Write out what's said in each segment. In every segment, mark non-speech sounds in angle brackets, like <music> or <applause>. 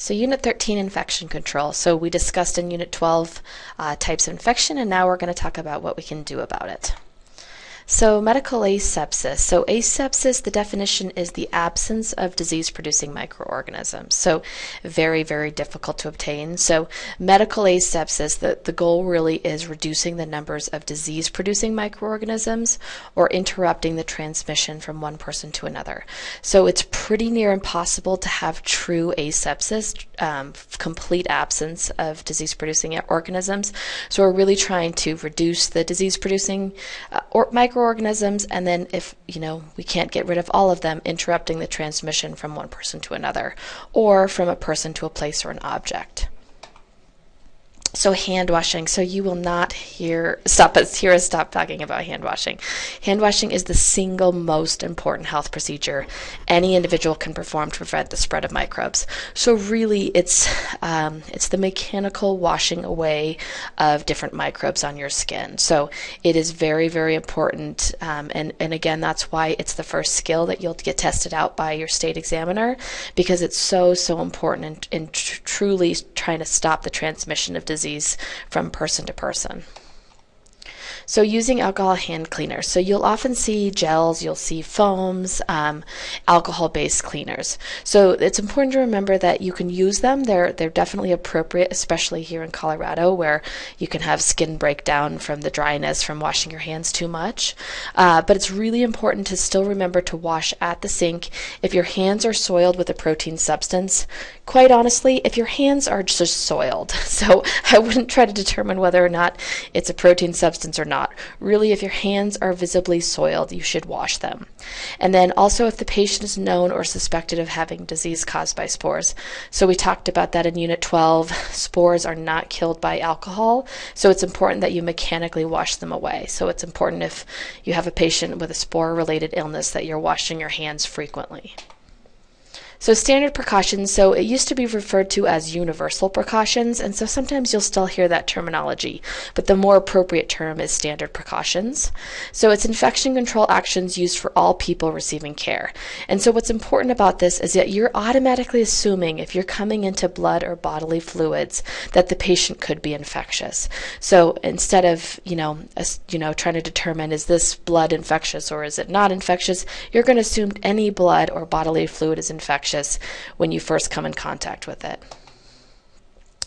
So Unit 13, infection control. So we discussed in Unit 12 uh, types of infection, and now we're going to talk about what we can do about it. So, medical asepsis. So, asepsis, the definition is the absence of disease producing microorganisms. So, very, very difficult to obtain. So, medical asepsis, the, the goal really is reducing the numbers of disease producing microorganisms or interrupting the transmission from one person to another. So, it's pretty near impossible to have true asepsis, um, complete absence of disease producing organisms. So, we're really trying to reduce the disease producing uh, or microorganisms microorganisms, and then if you know we can't get rid of all of them, interrupting the transmission from one person to another, or from a person to a place or an object. So hand washing. So you will not hear stop us hear us stop talking about hand washing. Hand washing is the single most important health procedure any individual can perform to prevent the spread of microbes. So really, it's um, it's the mechanical washing away of different microbes on your skin. So it is very very important. Um, and and again, that's why it's the first skill that you'll get tested out by your state examiner because it's so so important in, in tr- truly trying to stop the transmission of disease disease from person to person. So using alcohol hand cleaners. So you'll often see gels, you'll see foams, um, alcohol-based cleaners. So it's important to remember that you can use them. They're they're definitely appropriate, especially here in Colorado, where you can have skin breakdown from the dryness from washing your hands too much. Uh, but it's really important to still remember to wash at the sink. If your hands are soiled with a protein substance, quite honestly, if your hands are just soiled, <laughs> so I wouldn't try to determine whether or not it's a protein substance or not not. Really, if your hands are visibly soiled, you should wash them. And then also if the patient is known or suspected of having disease caused by spores. So we talked about that in Unit 12. Spores are not killed by alcohol, so it's important that you mechanically wash them away. So it's important if you have a patient with a spore related illness that you're washing your hands frequently. So standard precautions, so it used to be referred to as universal precautions, and so sometimes you'll still hear that terminology, but the more appropriate term is standard precautions. So it's infection control actions used for all people receiving care. And so what's important about this is that you're automatically assuming if you're coming into blood or bodily fluids that the patient could be infectious. So instead of, you know, you know, trying to determine is this blood infectious or is it not infectious, you're going to assume any blood or bodily fluid is infectious infectious when you first come in contact with it.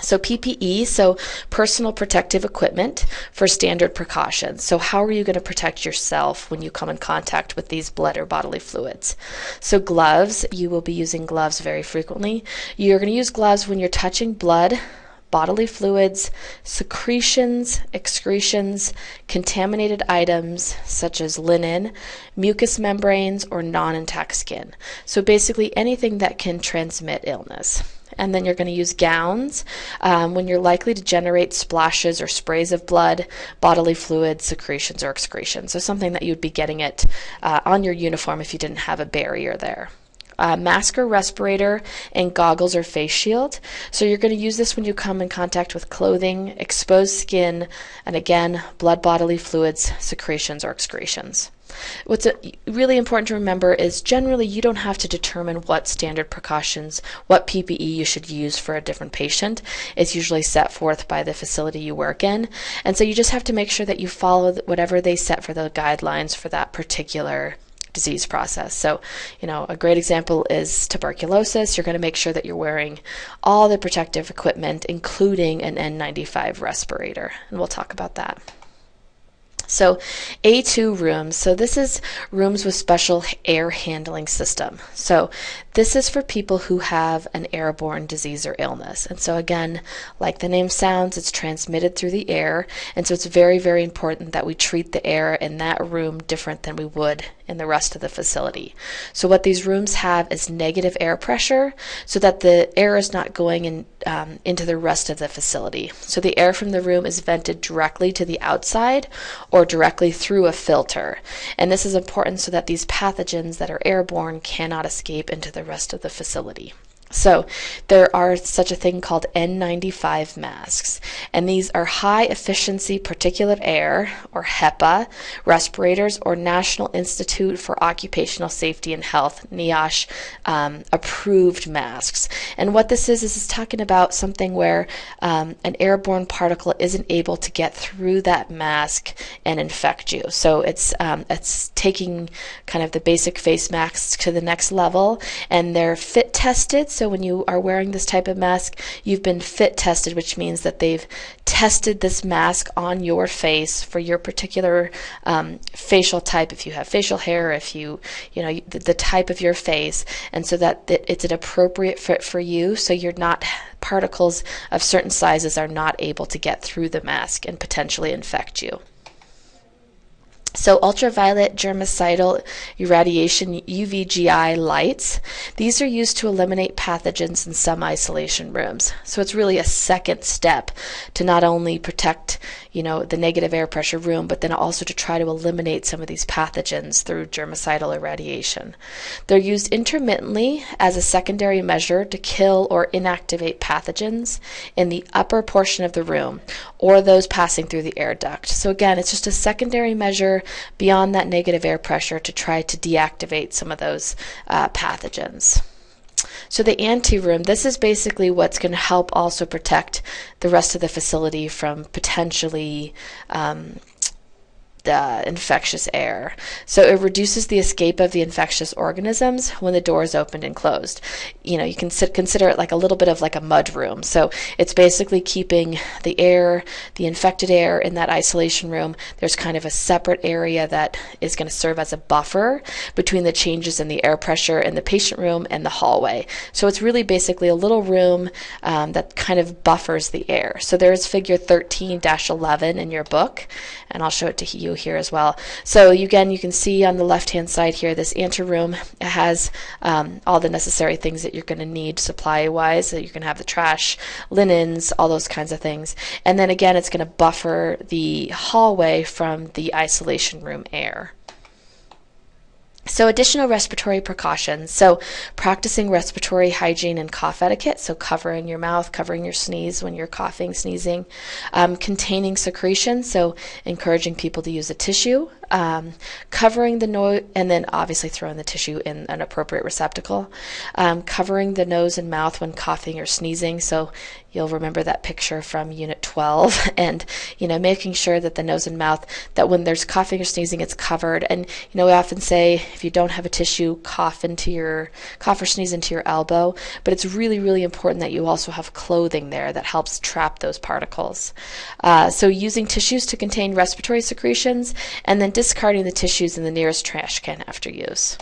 So PPE, so personal protective equipment for standard precautions. So how are you going to protect yourself when you come in contact with these blood or bodily fluids? So gloves, you will be using gloves very frequently. You're going to use gloves when you're touching blood, bodily fluids, secretions, excretions, contaminated items such as linen, mucous membranes, or non intact skin. So basically anything that can transmit illness. And then you're going to use gowns um, when you're likely to generate splashes or sprays of blood, bodily fluids, secretions, or excretions. So something that you'd be getting it uh, on your uniform if you didn't have a barrier there uh, mask or respirator, and goggles or face shield. So you're going to use this when you come in contact with clothing, exposed skin, and again, blood bodily fluids, secretions, or excretions. What's really important to remember is generally you don't have to determine what standard precautions, what PPE you should use for a different patient. It's usually set forth by the facility you work in. And so you just have to make sure that you follow whatever they set for the guidelines for that particular disease process. So, you know, a great example is tuberculosis. You're going to make sure that you're wearing all the protective equipment, including an N95 respirator. And we'll talk about that. So A2 rooms. So this is rooms with special air handling system. So this is for people who have an airborne disease or illness. And so again, like the name sounds, it's transmitted through the air. And so it's very, very important that we treat the air in that room different than we would in the rest of the facility. So what these rooms have is negative air pressure so that the air is not going in, um, into the rest of the facility. So the air from the room is vented directly to the outside or directly through a filter. And this is important so that these pathogens that are airborne cannot escape into the rest of the facility. So, there are such a thing called N95 masks, and these are high efficiency particulate air, or HEPA, respirators, or National Institute for Occupational Safety and Health, NIOSH, um, approved masks. And what this is, is talking about something where um, an airborne particle isn't able to get through that mask and infect you. So, it's, um, it's taking kind of the basic face masks to the next level, and they're fit tested so when you are wearing this type of mask, you've been fit tested, which means that they've tested this mask on your face for your particular um, facial type. If you have facial hair, if you, you know, the, the type of your face, and so that it's an appropriate fit for you, so you're not particles of certain sizes are not able to get through the mask and potentially infect you. So ultraviolet germicidal irradiation UVGI lights, these are used to eliminate pathogens in some isolation rooms. So it's really a second step to not only protect, you know, the negative air pressure room, but then also to try to eliminate some of these pathogens through germicidal irradiation. They're used intermittently as a secondary measure to kill or inactivate pathogens in the upper portion of the room or those passing through the air duct. So again, it's just a secondary measure beyond that negative air pressure to try to deactivate some of those uh, pathogens. So the anteroom, this is basically what's going to help also protect the rest of the facility from potentially um, uh, infectious air. So it reduces the escape of the infectious organisms when the door is opened and closed. You know, you can sit, consider it like a little bit of like a mud room. So it's basically keeping the air, the infected air in that isolation room. There's kind of a separate area that is going to serve as a buffer between the changes in the air pressure in the patient room and the hallway. So it's really basically a little room um, that kind of buffers the air. So there's figure 13 11 in your book, and I'll show it to you here as well. So again, you can see on the left-hand side here, this anteroom has um, all the necessary things that you're going to need supply-wise. So you can have the trash, linens, all those kinds of things. And then again, it's going to buffer the hallway from the isolation room air. So, additional respiratory precautions. So, practicing respiratory hygiene and cough etiquette. So, covering your mouth, covering your sneeze when you're coughing, sneezing. Um, containing secretion. So, encouraging people to use a tissue. Um, covering the nose, and then obviously throwing the tissue in an appropriate receptacle. Um, covering the nose and mouth when coughing or sneezing. So, you'll remember that picture from Unit 12, <laughs> and you know, making sure that the nose and mouth, that when there's coughing or sneezing, it's covered. And you know, we often say if you don't have a tissue, cough into your cough or sneeze into your elbow. But it's really, really important that you also have clothing there that helps trap those particles. Uh, so using tissues to contain respiratory secretions, and then discarding the tissues in the nearest trash can after use.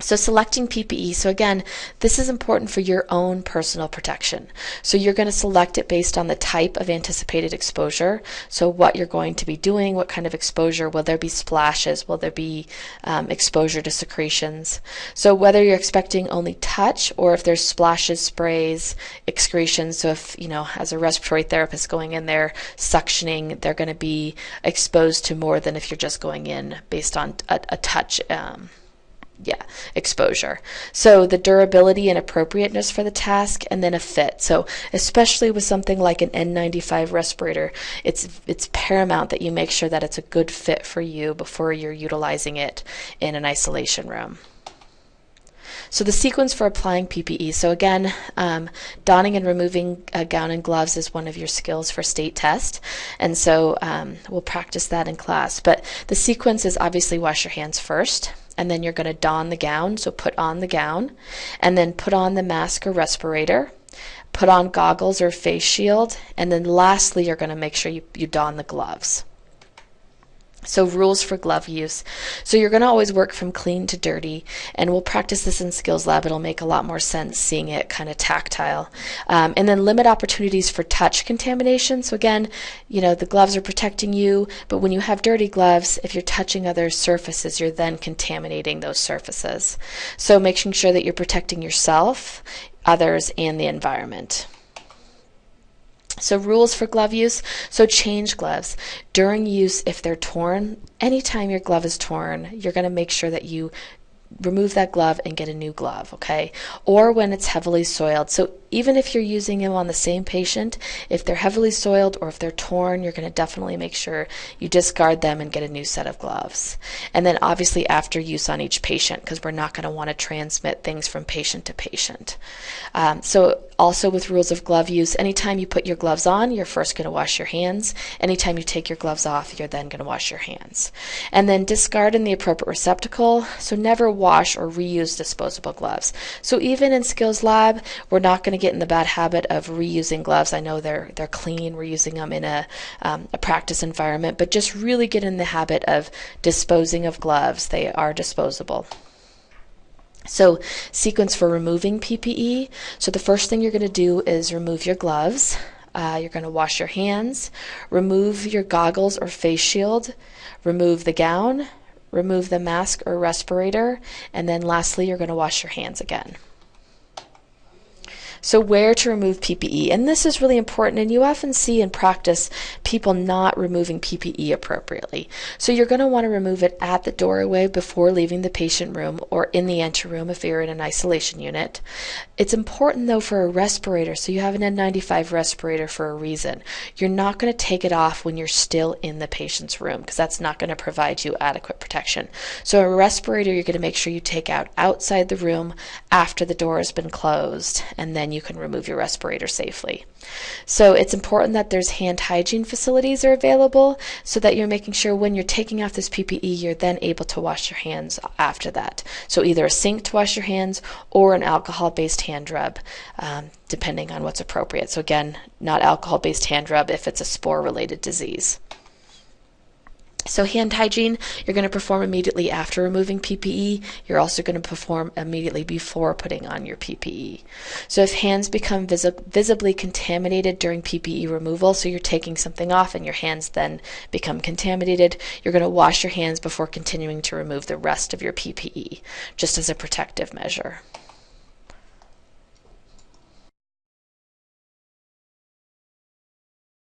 So selecting PPE. So again, this is important for your own personal protection. So you're going to select it based on the type of anticipated exposure. So what you're going to be doing, what kind of exposure, will there be splashes, will there be um, exposure to secretions. So whether you're expecting only touch or if there's splashes, sprays, excretions. So if, you know, as a respiratory therapist going in there suctioning, they're going to be exposed to more than if you're just going in based on a, a touch um, yeah, exposure. So the durability and appropriateness for the task, and then a fit. So especially with something like an N95 respirator, it's it's paramount that you make sure that it's a good fit for you before you're utilizing it in an isolation room. So the sequence for applying PPE. So again, um, donning and removing a gown and gloves is one of your skills for state test, and so um, we'll practice that in class. But the sequence is obviously wash your hands first and then you're going to don the gown. So put on the gown, and then put on the mask or respirator, put on goggles or face shield, and then lastly, you're going to make sure you, you don the gloves. So rules for glove use. So you're going to always work from clean to dirty, and we'll practice this in Skills Lab. It'll make a lot more sense seeing it kind of tactile. Um, and then limit opportunities for touch contamination. So again, you know, the gloves are protecting you, but when you have dirty gloves, if you're touching other surfaces, you're then contaminating those surfaces. So making sure that you're protecting yourself, others, and the environment. So rules for glove use. So change gloves. During use, if they're torn, anytime your glove is torn, you're going to make sure that you remove that glove and get a new glove, okay? Or when it's heavily soiled. So even if you're using them on the same patient, if they're heavily soiled or if they're torn, you're going to definitely make sure you discard them and get a new set of gloves. And then obviously after use on each patient because we're not going to want to transmit things from patient to patient. Um, so also with rules of glove use, anytime you put your gloves on, you're first going to wash your hands. Anytime you take your gloves off, you're then going to wash your hands. And then discard in the appropriate receptacle. So never wash or reuse disposable gloves. So even in Skills Lab, we're not going to get in the bad habit of reusing gloves. I know they're they're clean. We're using them in a um, a practice environment, but just really get in the habit of disposing of gloves. They are disposable. So, sequence for removing PPE. So, the first thing you're going to do is remove your gloves. Uh, you're going to wash your hands, remove your goggles or face shield, remove the gown, remove the mask or respirator, and then lastly, you're going to wash your hands again. So, where to remove PPE. And this is really important, and you often see in practice people not removing PPE appropriately. So, you're going to want to remove it at the doorway before leaving the patient room or in the anteroom if you're in an isolation unit. It's important though for a respirator, so you have an N95 respirator for a reason. You're not going to take it off when you're still in the patient's room because that's not going to provide you adequate protection. So, a respirator, you're going to make sure you take out outside the room after the door has been closed, and then you can remove your respirator safely. So, it's important that there's hand hygiene facilities are available so that you're making sure when you're taking off this PPE, you're then able to wash your hands after that. So, either a sink to wash your hands or an alcohol based hand rub, um, depending on what's appropriate. So, again, not alcohol based hand rub if it's a spore related disease. So, hand hygiene, you're going to perform immediately after removing PPE. You're also going to perform immediately before putting on your PPE. So, if hands become visi- visibly contaminated during PPE removal, so you're taking something off and your hands then become contaminated, you're going to wash your hands before continuing to remove the rest of your PPE, just as a protective measure.